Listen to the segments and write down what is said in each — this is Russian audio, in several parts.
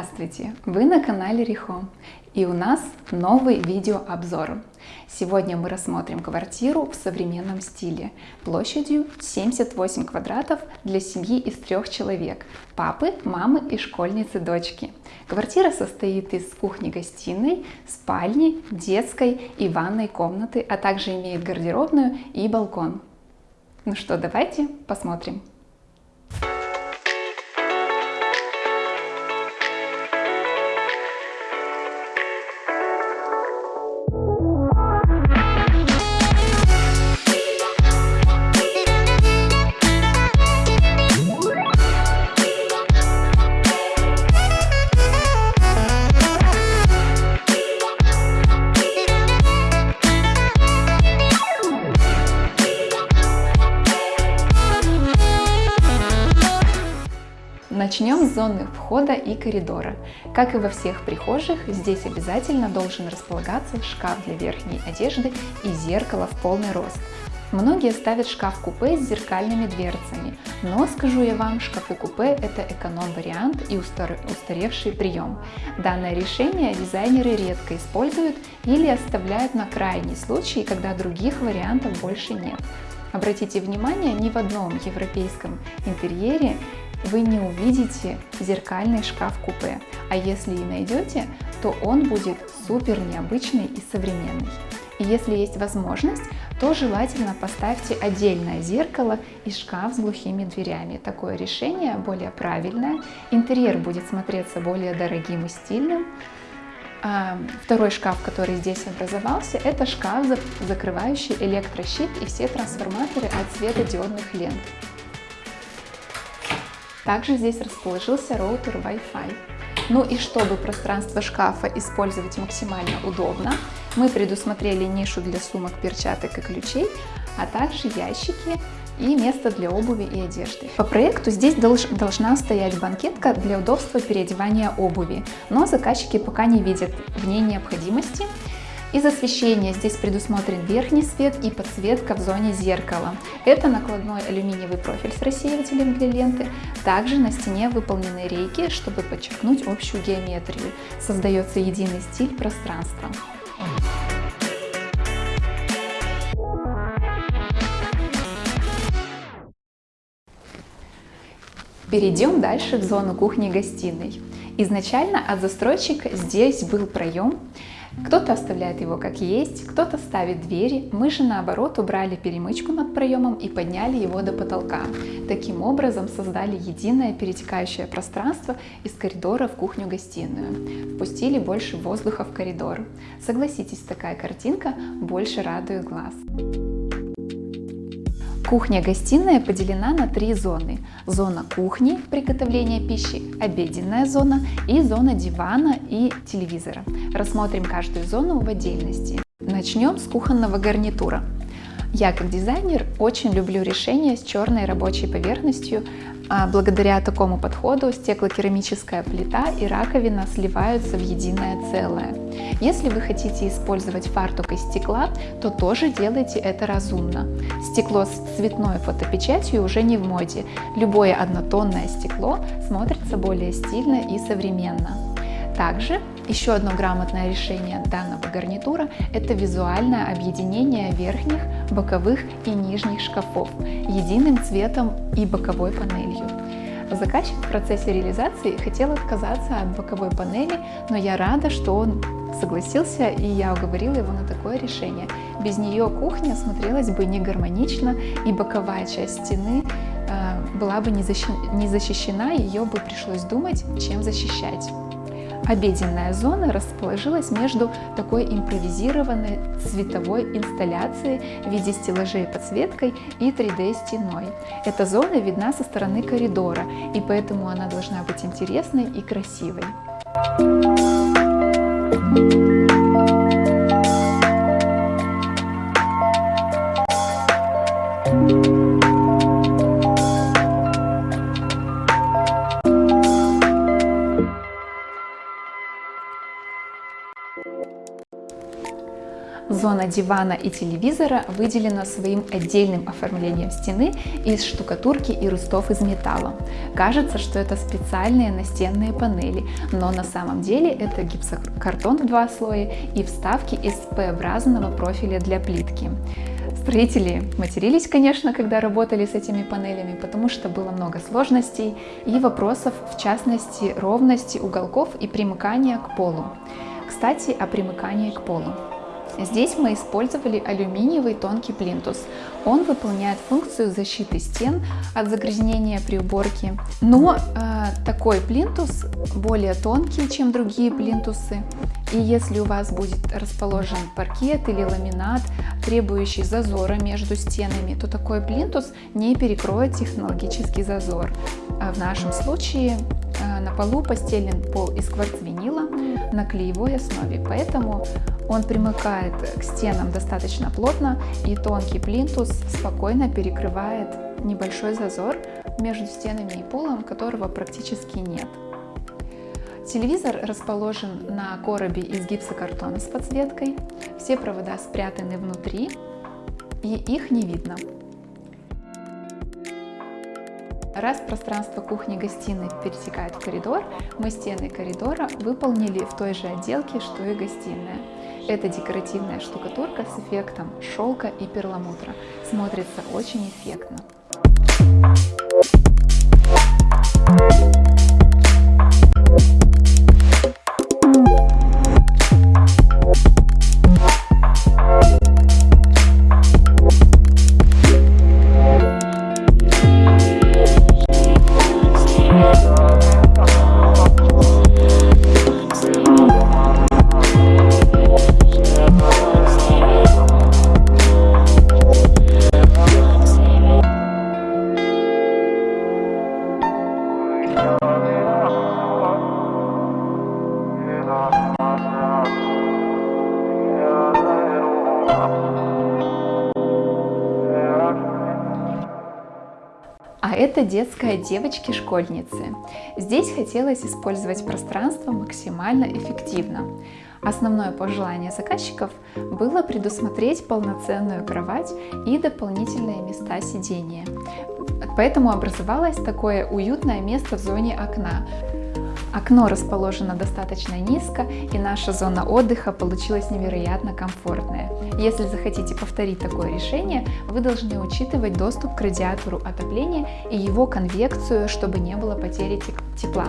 Здравствуйте! Вы на канале Рихо и у нас новый видеообзор. Сегодня мы рассмотрим квартиру в современном стиле площадью 78 квадратов для семьи из трех человек – папы, мамы и школьницы дочки. Квартира состоит из кухни-гостиной, спальни, детской и ванной комнаты, а также имеет гардеробную и балкон. Ну что, давайте посмотрим. Начнем с зоны входа и коридора. Как и во всех прихожих, здесь обязательно должен располагаться шкаф для верхней одежды и зеркало в полный рост. Многие ставят шкаф-купе с зеркальными дверцами, но скажу я вам, шкафы-купе это эконом-вариант и устаревший прием. Данное решение дизайнеры редко используют или оставляют на крайний случай, когда других вариантов больше нет. Обратите внимание, ни в одном европейском интерьере вы не увидите зеркальный шкаф-купе, а если и найдете, то он будет супер необычный и современный. И если есть возможность, то желательно поставьте отдельное зеркало и шкаф с глухими дверями. Такое решение более правильное, интерьер будет смотреться более дорогим и стильным. А второй шкаф, который здесь образовался, это шкаф, закрывающий электрощит и все трансформаторы от светодиодных лент. Также здесь расположился роутер Wi-Fi. Ну и чтобы пространство шкафа использовать максимально удобно, мы предусмотрели нишу для сумок, перчаток и ключей, а также ящики и место для обуви и одежды. По проекту здесь долж, должна стоять банкетка для удобства переодевания обуви, но заказчики пока не видят в ней необходимости, из освещения здесь предусмотрен верхний свет и подсветка в зоне зеркала. Это накладной алюминиевый профиль с рассеивателем для ленты. Также на стене выполнены рейки, чтобы подчеркнуть общую геометрию. Создается единый стиль пространства. Перейдем дальше в зону кухни-гостиной. Изначально от застройщика здесь был проем, кто-то оставляет его как есть, кто-то ставит двери. Мы же наоборот убрали перемычку над проемом и подняли его до потолка. Таким образом создали единое перетекающее пространство из коридора в кухню-гостиную. Впустили больше воздуха в коридор. Согласитесь, такая картинка больше радует глаз. Кухня-гостиная поделена на три зоны. Зона кухни, приготовления пищи, обеденная зона и зона дивана и телевизора. Рассмотрим каждую зону в отдельности. Начнем с кухонного гарнитура. Я как дизайнер очень люблю решения с черной рабочей поверхностью. А благодаря такому подходу стеклокерамическая плита и раковина сливаются в единое целое. Если вы хотите использовать фартук из стекла, то тоже делайте это разумно. Стекло с цветной фотопечатью уже не в моде. Любое однотонное стекло смотрится более стильно и современно. Также еще одно грамотное решение данного гарнитура – это визуальное объединение верхних, боковых и нижних шкафов единым цветом и боковой панелью. Заказчик в процессе реализации хотел отказаться от боковой панели, но я рада, что он согласился и я уговорила его на такое решение. Без нее кухня смотрелась бы не гармонично и боковая часть стены э, была бы не защищена, ее бы пришлось думать, чем защищать. Обеденная зона расположилась между такой импровизированной цветовой инсталляцией в виде стеллажей подсветкой и 3D-стеной. Эта зона видна со стороны коридора, и поэтому она должна быть интересной и красивой. Thank you. Дивана и телевизора выделена своим отдельным оформлением стены из штукатурки и рустов из металла. Кажется, что это специальные настенные панели, но на самом деле это гипсокартон в два слоя и вставки из П-образного профиля для плитки. Строители матерились, конечно, когда работали с этими панелями, потому что было много сложностей и вопросов, в частности, ровности уголков и примыкания к полу. Кстати, о примыкании к полу. Здесь мы использовали алюминиевый тонкий плинтус. Он выполняет функцию защиты стен от загрязнения при уборке. Но э, такой плинтус более тонкий, чем другие плинтусы. И если у вас будет расположен паркет или ламинат, требующий зазора между стенами, то такой плинтус не перекроет технологический зазор. А в нашем случае э, на полу постелен пол из кварцвинила на клеевой основе, поэтому он примыкает к стенам достаточно плотно и тонкий плинтус спокойно перекрывает небольшой зазор между стенами и полом, которого практически нет. Телевизор расположен на коробе из гипсокартона с подсветкой. Все провода спрятаны внутри и их не видно. Раз пространство кухни-гостиной пересекает коридор, мы стены коридора выполнили в той же отделке, что и гостиная. Это декоративная штукатурка с эффектом шелка и перламутра. Смотрится очень эффектно. Детская девочки-школьницы. Здесь хотелось использовать пространство максимально эффективно. Основное пожелание заказчиков было предусмотреть полноценную кровать и дополнительные места сидения. Поэтому образовалось такое уютное место в зоне окна, Окно расположено достаточно низко, и наша зона отдыха получилась невероятно комфортная. Если захотите повторить такое решение, вы должны учитывать доступ к радиатору отопления и его конвекцию, чтобы не было потери тепла.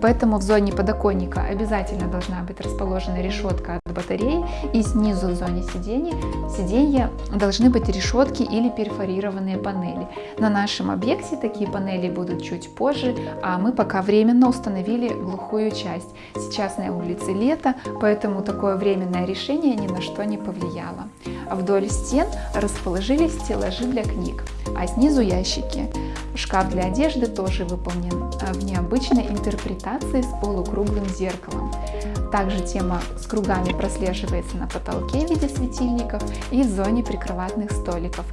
Поэтому в зоне подоконника обязательно должна быть расположена решетка батареи и снизу в зоне сидения, сиденья должны быть решетки или перфорированные панели. На нашем объекте такие панели будут чуть позже, а мы пока временно установили глухую часть. Сейчас на улице лето, поэтому такое временное решение ни на что не повлияло. Вдоль стен расположились стеллажи для книг, а снизу ящики. Шкаф для одежды тоже выполнен в необычной интерпретации с полукруглым зеркалом. Также тема с кругами прослеживается на потолке в виде светильников и в зоне прикроватных столиков.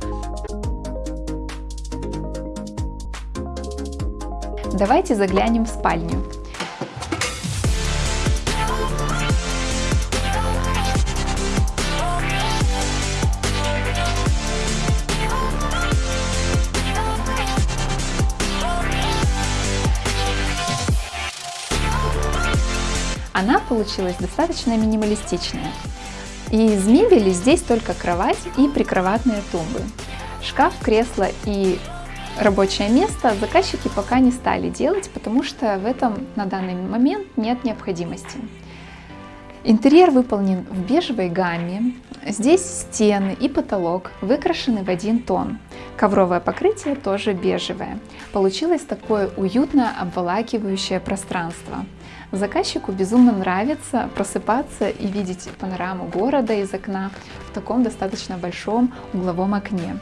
Давайте заглянем в спальню. Она получилась достаточно минималистичная. И из мебели здесь только кровать и прикроватные тумбы. Шкаф, кресло и рабочее место заказчики пока не стали делать, потому что в этом на данный момент нет необходимости. Интерьер выполнен в бежевой гамме. Здесь стены и потолок выкрашены в один тон. Ковровое покрытие тоже бежевое. Получилось такое уютное обволакивающее пространство. Заказчику безумно нравится просыпаться и видеть панораму города из окна в таком достаточно большом угловом окне.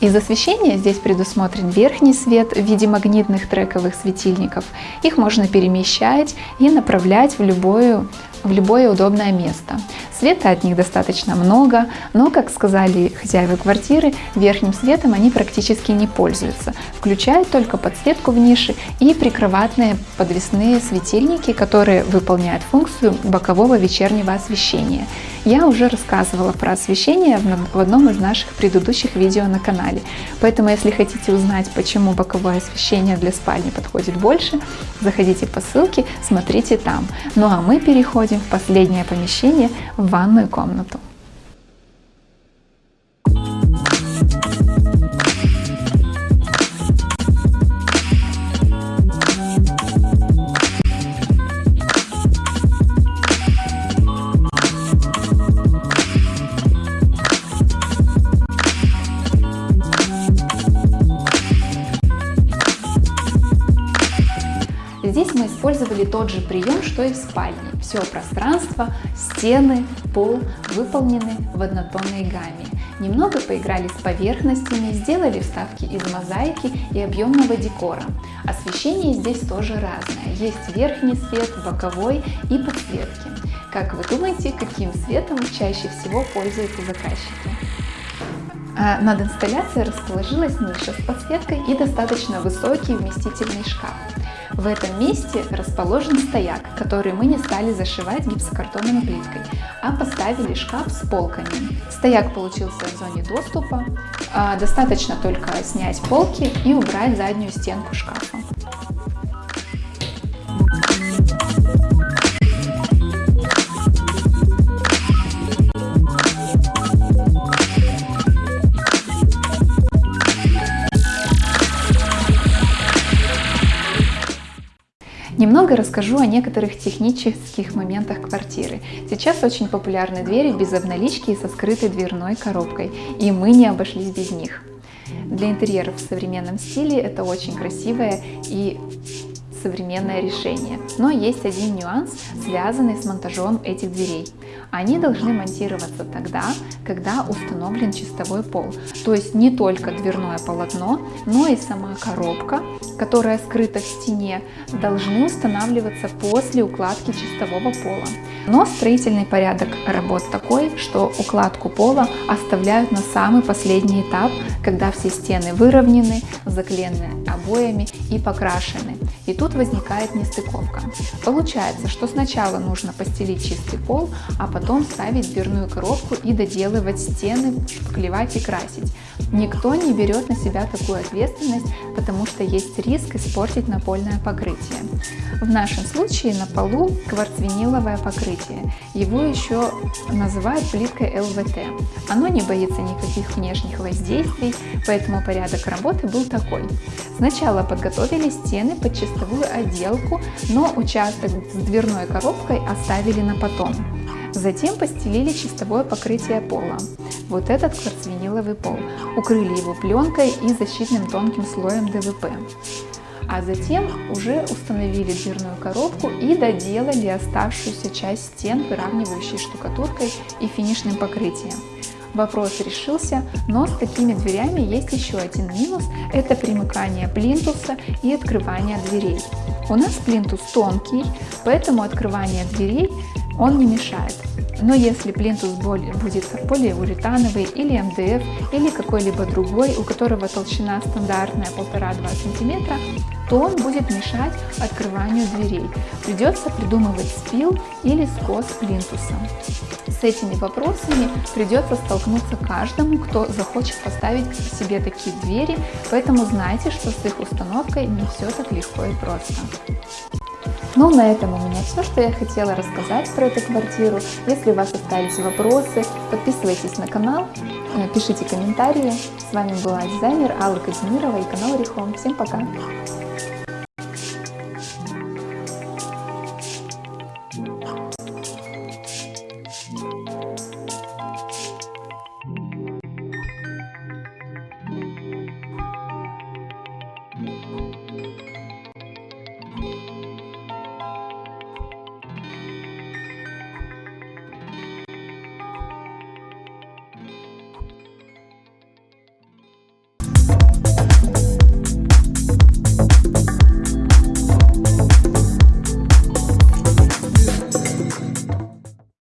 Из освещения здесь предусмотрен верхний свет в виде магнитных трековых светильников. Их можно перемещать и направлять в любое, в любое удобное место. Света от них достаточно много, но, как сказали хозяева квартиры, верхним светом они практически не пользуются. Включают только подсветку в нише и прикроватные подвесные светильники, которые выполняют функцию бокового вечернего освещения. Я уже рассказывала про освещение в одном из наших предыдущих видео на канале, поэтому если хотите узнать, почему боковое освещение для спальни подходит больше, заходите по ссылке, смотрите там. Ну а мы переходим в последнее помещение, в ванную комнату. Здесь мы использовали тот же прием, что и в спальне. Все пространство, стены, пол выполнены в однотонной гамме. Немного поиграли с поверхностями, сделали вставки из мозаики и объемного декора. Освещение здесь тоже разное. Есть верхний свет, боковой и подсветки. Как вы думаете, каким светом чаще всего пользуются заказчики? А над инсталляцией расположилась ниша с подсветкой и достаточно высокий вместительный шкаф. В этом месте расположен стояк, который мы не стали зашивать гипсокартонной плиткой, а поставили шкаф с полками. Стояк получился в зоне доступа, а, достаточно только снять полки и убрать заднюю стенку шкафа. Немного расскажу о некоторых технических моментах квартиры. Сейчас очень популярны двери без обналички и со скрытой дверной коробкой, и мы не обошлись без них. Для интерьеров в современном стиле это очень красивое и современное решение. Но есть один нюанс, связанный с монтажом этих дверей. Они должны монтироваться тогда, когда установлен чистовой пол. То есть не только дверное полотно, но и сама коробка, которая скрыта в стене, должны устанавливаться после укладки чистового пола. Но строительный порядок работ такой, что укладку пола оставляют на самый последний этап, когда все стены выровнены, заклеены обоями и покрашены. И тут возникает нестыковка. Получается, что сначала нужно постелить чистый пол, а потом ставить дверную коробку и доделывать стены, шпаклевать и красить. Никто не берет на себя такую ответственность, потому что есть риск испортить напольное покрытие. В нашем случае на полу кварцвиниловое покрытие. Его еще называют плиткой ЛВТ. Оно не боится никаких внешних воздействий, поэтому порядок работы был такой. Сначала подготовили стены под чистовую отделку, но участок с дверной коробкой оставили на потом. Затем постелили чистовое покрытие пола, вот этот кварцвиниловый пол, укрыли его пленкой и защитным тонким слоем ДВП. А затем уже установили дверную коробку и доделали оставшуюся часть стен, выравнивающей штукатуркой и финишным покрытием. Вопрос решился, но с такими дверями есть еще один минус – это примыкание плинтуса и открывание дверей. У нас плинтус тонкий, поэтому открывание дверей он не мешает. Но если плинтус будет полиуретановый или МДФ или какой-либо другой, у которого толщина стандартная 1,5-2 см, то он будет мешать открыванию дверей. Придется придумывать спил или скос плинтуса. С этими вопросами придется столкнуться каждому, кто захочет поставить себе такие двери, поэтому знайте, что с их установкой не все так легко и просто. Ну, на этом у меня все, что я хотела рассказать про эту квартиру. Если у вас остались вопросы, подписывайтесь на канал, э, пишите комментарии. С вами была дизайнер Алла Казимирова и канал Рихом. Всем пока!